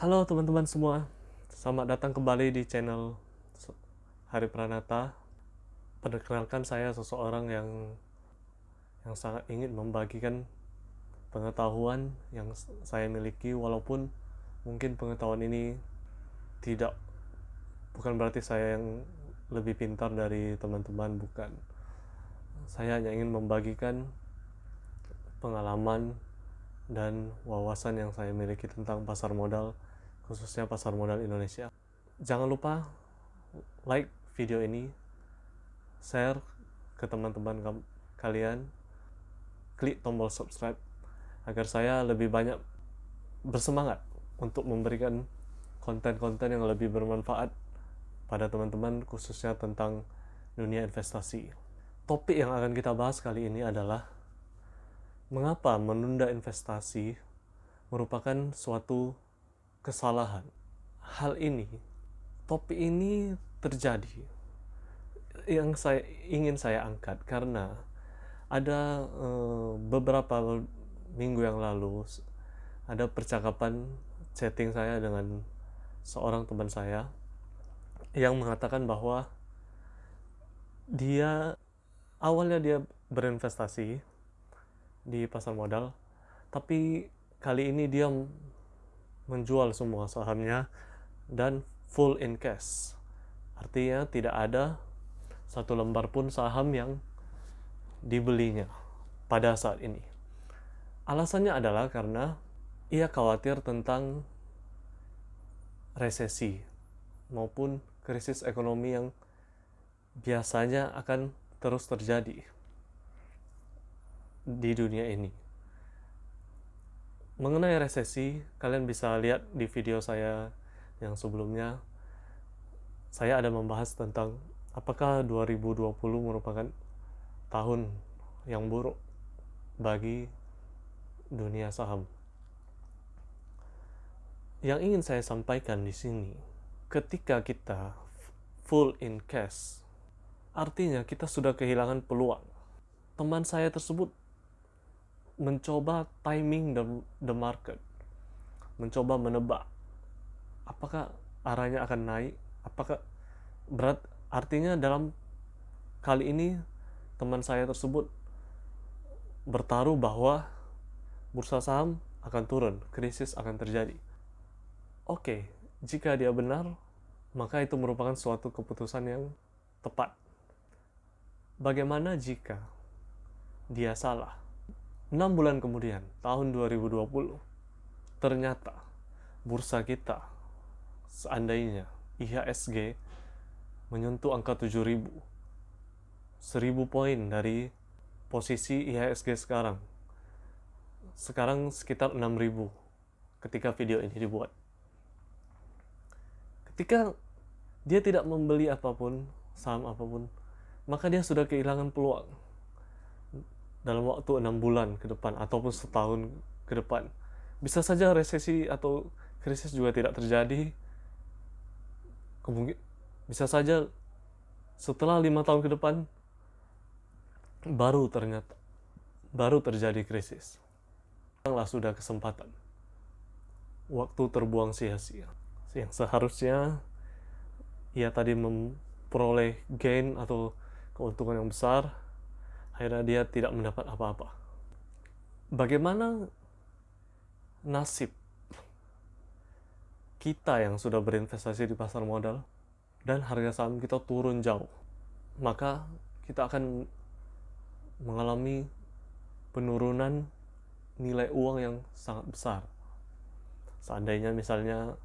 Halo teman-teman semua, selamat datang kembali di channel Hari Pranata. Perkenalkan saya seseorang yang yang sangat ingin membagikan pengetahuan yang saya miliki walaupun mungkin pengetahuan ini tidak bukan berarti saya yang lebih pintar dari teman-teman bukan. Saya hanya ingin membagikan pengalaman dan wawasan yang saya miliki tentang pasar modal, khususnya pasar modal Indonesia. Jangan lupa like video ini, share ke teman-teman kalian, klik tombol subscribe agar saya lebih banyak bersemangat untuk memberikan konten-konten yang lebih bermanfaat pada teman-teman khususnya tentang dunia investasi. Topik yang akan kita bahas kali ini adalah mengapa menunda investasi merupakan suatu kesalahan. Hal ini, topik ini terjadi yang saya ingin saya angkat karena ada uh, beberapa minggu yang lalu ada percakapan chatting saya dengan seorang teman saya yang mengatakan bahwa dia awalnya dia berinvestasi di pasar modal tapi kali ini dia menjual semua sahamnya dan full in cash artinya tidak ada satu lembar pun saham yang dibelinya pada saat ini alasannya adalah karena ia khawatir tentang resesi maupun krisis ekonomi yang biasanya akan terus terjadi di dunia ini. Mengenai resesi, kalian bisa lihat di video saya yang sebelumnya. Saya ada membahas tentang apakah 2020 merupakan tahun yang buruk bagi dunia saham. Yang ingin saya sampaikan di sini, ketika kita full in cash, artinya kita sudah kehilangan peluang. Teman saya tersebut mencoba timing the, the market, mencoba menebak apakah arahnya akan naik, apakah berat artinya dalam kali ini teman saya tersebut bertaruh bahwa bursa saham akan turun, krisis akan terjadi. Oke, jika dia benar, maka itu merupakan suatu keputusan yang tepat. Bagaimana jika dia salah? 6 bulan kemudian, tahun 2020, ternyata bursa kita seandainya IHSG menyentuh angka 7000 1000 poin dari posisi IHSG sekarang. Sekarang sekitar 6000 ketika video ini dibuat. Ketika dia tidak membeli apa pun saham apa pun maka dia sudah kehilangan peluang dalam waktu enam bulan ke depan ataupun setahun ke depan. Bisa saja resesi atau krisis juga tidak terjadi. Kemungkin bisa saja setelah lima tahun ke depan baru ternyata baru terjadi krisis. Lah sudah kesempatan. Waktu terbuang sia-sia. Yang seharusnya ia tadi memperoleh gain atau keuntungan yang besar akhirnya dia tidak mendapat apa-apa. Bagaimana nasib kita yang sudah berinvestasi di pasar modal dan harga saham kita turun jauh, maka kita akan mengalami penurunan nilai uang yang sangat besar. Seandainya misalnya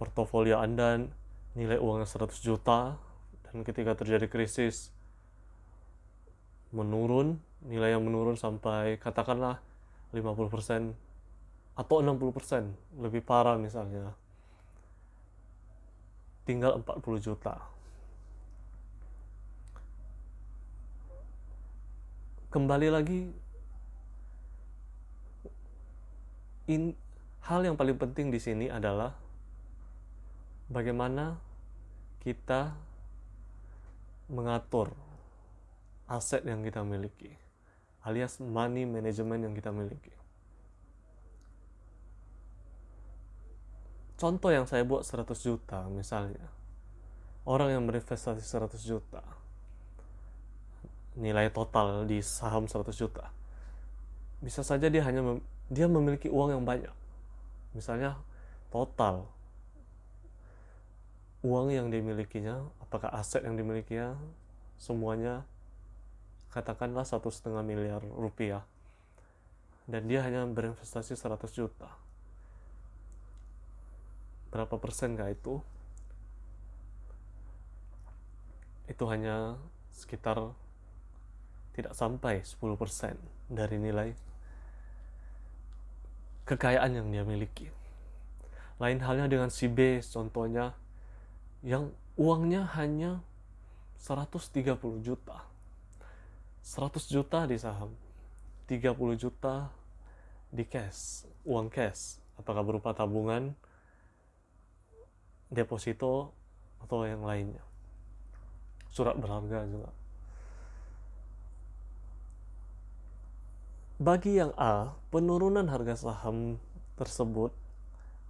portofolio Anda nilai uangnya 100 juta dan ketika terjadi krisis menurun, nilai yang menurun sampai katakanlah 50% atau 60%, lebih parah misalnya. Tinggal 40 juta. Kembali lagi in, hal yang paling penting di sini adalah bagaimana kita mengatur aset yang kita miliki alias money management yang kita miliki. Contoh yang saya buat 100 juta misalnya. Orang yang berinvestasi 100 juta. Nilai total di saham 100 juta. Bisa saja dia hanya mem dia memiliki uang yang banyak. Misalnya total uang yang dimilikinya apakah aset yang dimilikinya semuanya katakanlah satu setengah miliar rupiah dan dia hanya berinvestasi 100 juta berapa persen kah itu itu hanya sekitar tidak sampai 10% dari nilai kekayaan yang dia miliki. Lain halnya dengan si B contohnya yang uangnya hanya 130 juta. 100 juta di saham, 30 juta di cash, uang cash, apakah berupa tabungan, deposito, atau yang lainnya surat berharga juga. Bagi yang A, penurunan harga saham tersebut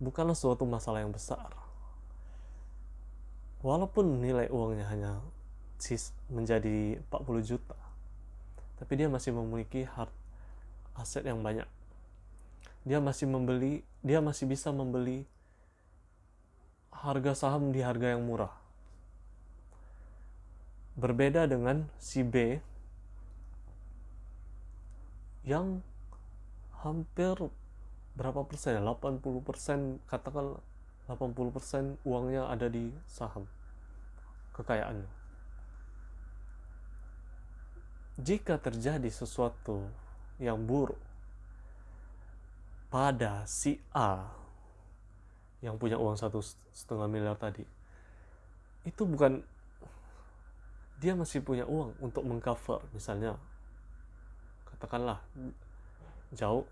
bukanlah suatu masalah yang besar. Walaupun nilai uangnya hanya menjadi 40 juta, tapi dia masih memiliki hard aset yang banyak. Dia masih membeli, dia masih bisa membeli harga saham di harga yang murah berbeda dengan si B yang hampir berapa persen 80 ya? persen katakan 80 persen uangnya ada di saham kekayaannya jika terjadi sesuatu yang buruk pada si A yang punya uang satu setengah miliar tadi itu bukan dia masih punya uang untuk mengcover. Misalnya katakanlah jauh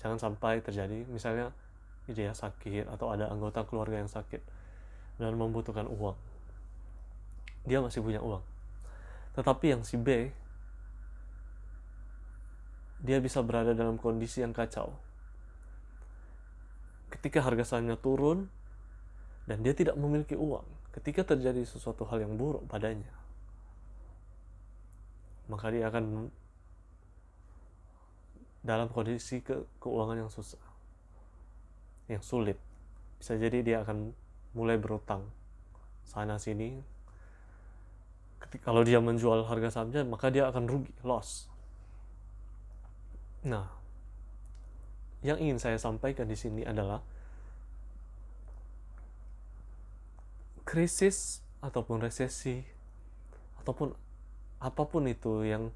jangan sampai terjadi misalnya dia sakit atau ada anggota keluarga yang sakit dan membutuhkan uang. Dia masih punya uang. Tetapi yang si B dia bisa berada dalam kondisi yang kacau. Ketika harga sahamnya turun dan dia tidak memiliki uang ketika terjadi sesuatu hal yang buruk padanya maka dia akan dalam kondisi ke keuangan yang susah yang sulit. Bisa jadi dia akan mulai berutang sana sini. Kalau dia menjual harga sahamnya maka dia akan rugi loss nah yang ingin saya sampaikan di sini adalah krisis ataupun resesi ataupun apa pun itu yang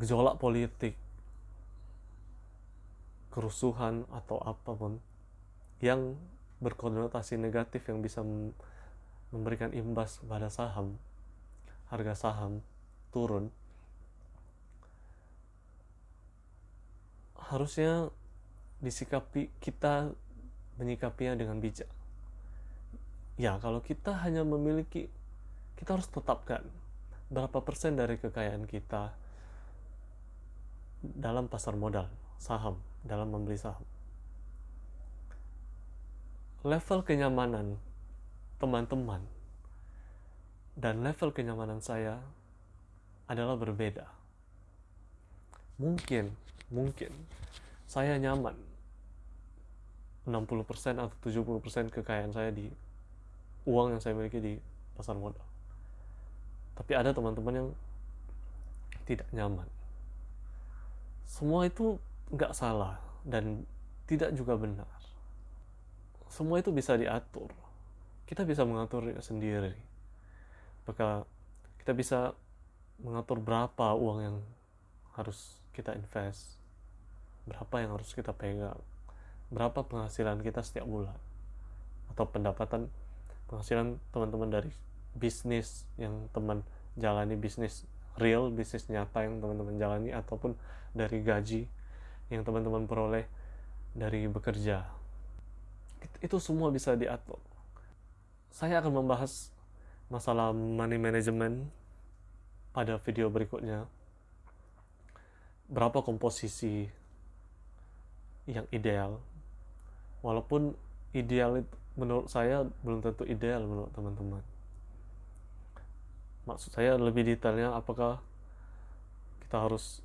gejolak politik, kerusuhan atau apa pun yang berkonotasi negatif yang bisa memberikan imbas pada saham, harga saham turun, harusnya disikapi kita menyikapinya dengan bijak. Ya, kalau kita hanya memiliki kita harus tetapkan berapa persen dari kekayaan kita dalam pasar modal, saham, dalam membeli saham. Level kenyamanan teman-teman dan level kenyamanan saya adalah berbeda. Mungkin, mungkin. Saya nyaman. 60% atau 70% kekayaan saya di uang yang saya miliki di pasar modal. Tapi ada teman-teman yang tidak nyaman. Semua itu nggak salah dan tidak juga benar. Semua itu bisa diatur. Kita bisa mengatur sendiri. Maka kita bisa mengatur berapa uang yang harus kita invest berapa yang harus kita pegang? Berapa penghasilan kita setiap bulan? Atau pendapatan penghasilan teman-teman dari bisnis yang teman jalani bisnis real bisnis nyata yang teman-teman jalani ataupun dari gaji yang teman-teman peroleh dari bekerja. Itu semua bisa diatur. Saya akan membahas masalah money management pada video berikutnya. Berapa komposisi yang ideal. Walaupun ideal itu menurut saya belum tentu ideal menurut teman-teman. Maksud saya lebih detailnya apakah kita harus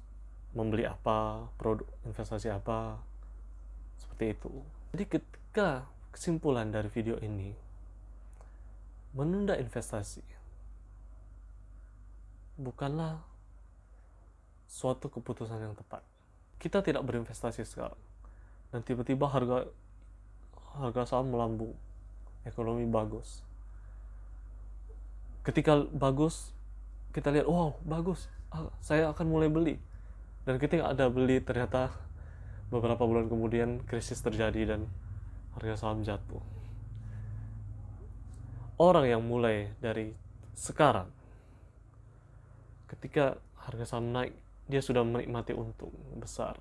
membeli apa produk investasi apa seperti itu. Jadi ketika kesimpulan dari video ini menunda investasi bukanlah suatu keputusan yang tepat. Kita tidak berinvestasi sekarang dan tiba-tiba harga harga saham melambung, ekonomi bagus. Ketika bagus, kita lihat, wow bagus, ah, saya akan mulai beli. Dan ketika ada beli, ternyata beberapa bulan kemudian krisis terjadi dan harga saham jatuh. Orang yang mulai dari sekarang ketika harga saham naik dia sudah menikmati untung besar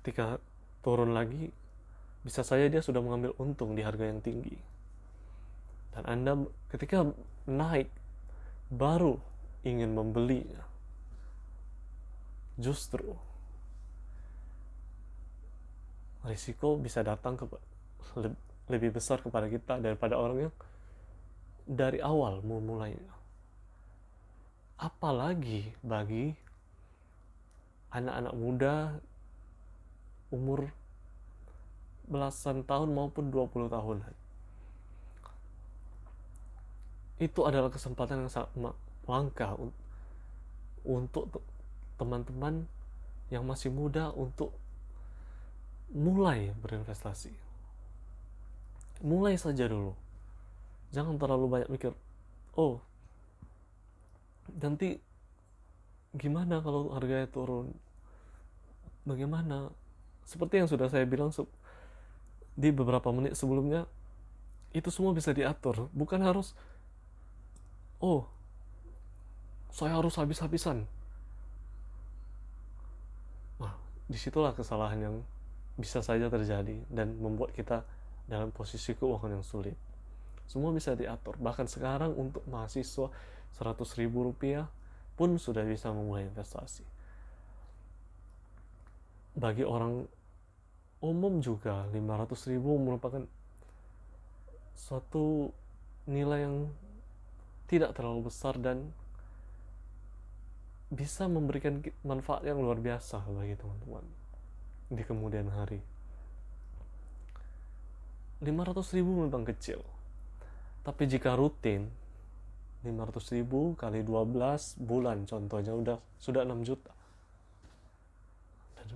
ketika turun lagi bisa saja dia sudah mengambil untung di harga yang tinggi. Dan anda ketika naik baru ingin membelinya. Justru risiko bisa datang ke lebih besar kepada kita daripada orang yang dari awal memulainya. Apalagi bagi anak-anak muda umur belasan tahun maupun 20 tahun. Itu adalah kesempatan yang sangat langka untuk teman-teman yang masih muda untuk mulai berinvestasi. Mulai saja dulu. Jangan terlalu banyak mikir oh nanti gimana kalau harganya turun? Bagaimana seperti yang sudah saya bilang di beberapa menit sebelumnya itu semua bisa diatur. Bukan harus oh saya harus habis-habisan. Nah di situlah kesalahan yang bisa saja terjadi dan membuat kita dalam posisi keuangan yang sulit. Semua bisa diatur. Bahkan sekarang untuk mahasiswa 100 ribu rupiah pun sudah bisa memulai investasi. Bagi orang umum juga 500 ribu merupakan suatu nilai yang tidak terlalu besar dan bisa memberikan manfaat yang luar biasa bagi teman-teman di kemudian hari. 500 ribu memang kecil, tapi jika rutin 500 ribu kali 12 bulan contohnya udah sudah 6 juta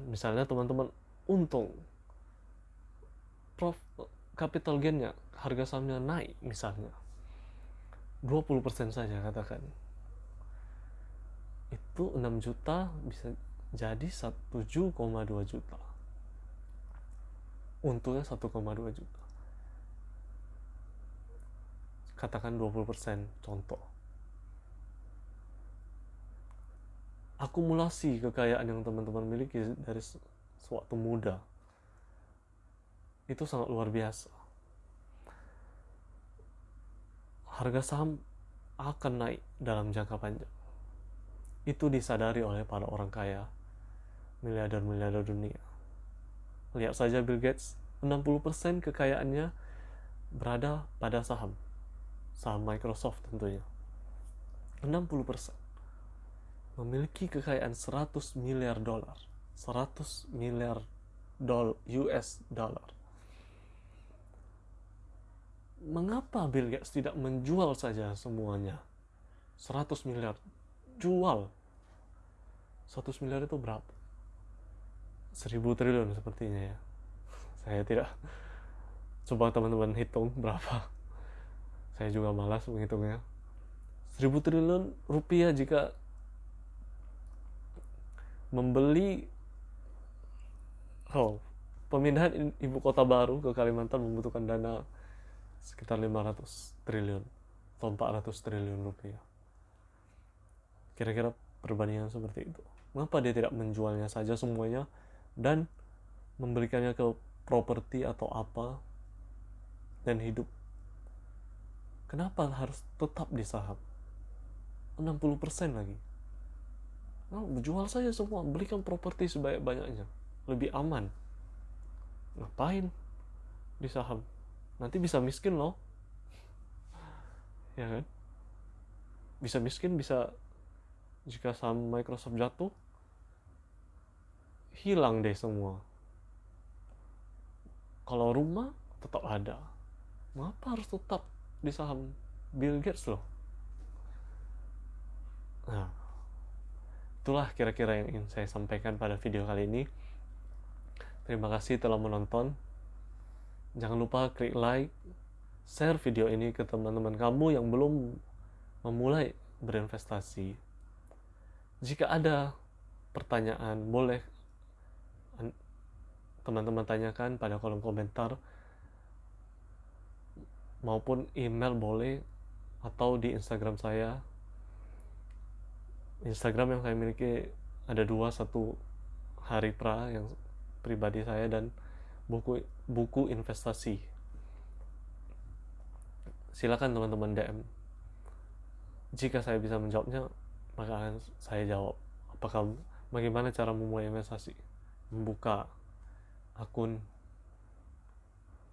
misalnya teman-teman untung prof capital gainnya harga sahamnya naik misalnya. 20% saja katakan. Itu 6 juta bisa jadi 1,2 juta. Untungnya 1,2 juta. Katakan 20% contoh akumulasi kekayaan yang teman-teman miliki dari sewaktu muda. Itu sangat luar biasa. Harga saham akan naik dalam jangka panjang. Itu disadari oleh para orang kaya miliarder-miliarder dunia. Lihat saja Bill Gates 60% kekayaannya berada pada saham. Saham Microsoft tentunya. 60% memiliki kekayaan 100 miliar dolar. 100 miliar dolar US dollar. Mengapa Bill Gates tidak menjual saja semuanya? 100 miliar. Jual. 100 miliar itu berapa? 1000 triliun sepertinya ya. Saya tidak. Coba teman-teman hitung berapa. Saya juga malas menghitungnya. Seribu triliun rupiah jika membeli oh pemindahan ibu kota baru ke Kalimantan membutuhkan dana sekitar 500 triliun atau 400 triliun rupiah kira-kira perbandingan seperti itu mengapa dia tidak menjualnya saja semuanya dan memberikannya ke properti atau apa dan hidup Kenapa harus tetap di saham? 60% lagi. Jual saja semua, belikan properti sebanyak-banyaknya. Lebih aman. Ngapain di saham? nanti bisa miskin loh ya kan bisa miskin bisa jika saham Microsoft jatuh hilang deh semua kalau rumah tetap ada mengapa harus tetap di saham Bill Gates loh nah itulah kira-kira yang ingin saya sampaikan pada video kali ini. Terima kasih telah menonton. Jangan lupa klik like share video ini ke teman-teman kamu yang belum memulai berinvestasi. Jika ada pertanyaan boleh teman-teman tanyakan pada kolom komentar maupun email boleh atau di Instagram saya Instagram yang saya miliki ada dua satu hari pra yang pribadi saya dan buku buku investasi silakan teman-teman DM jika saya bisa menjawabnya maka akan saya jawab apakah bagaimana cara memulai investasi membuka akun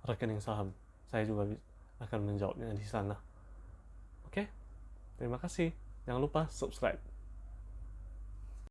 rekening saham. Saya juga akan menjawabnya di sana. Oke, terima kasih. Jangan lupa subscribe.